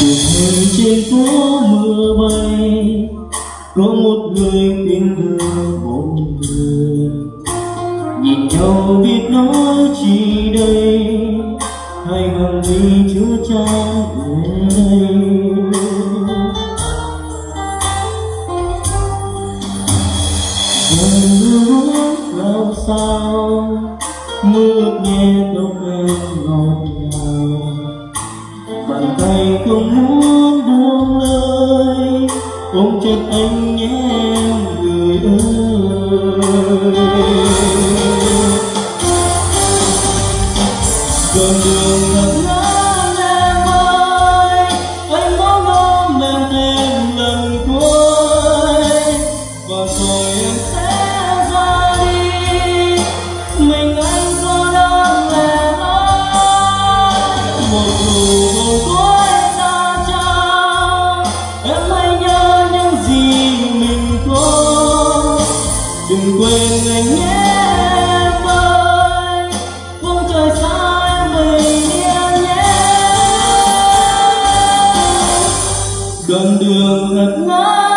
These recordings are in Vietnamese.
đường trên phố mưa bay, có một người tiếng thơ một người. Nhìn nhau biết nói chi đây hay hằng đi chưa trang về đây. Mưa làm sao, mưa nghe tóc em ngọt không muốn buông lời. Ôm chặt anh nhé em người ơi. Con đường thật ngỡ em ơi anh muốn ôm em thêm lần cuối. Và rồi em sẽ ra đi, mình anh có đang em ơi một người đừng quên anh nhé em ơi. Phương trời xa em bình yên nhé. Đoạn đường thật ngắn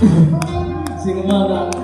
行吗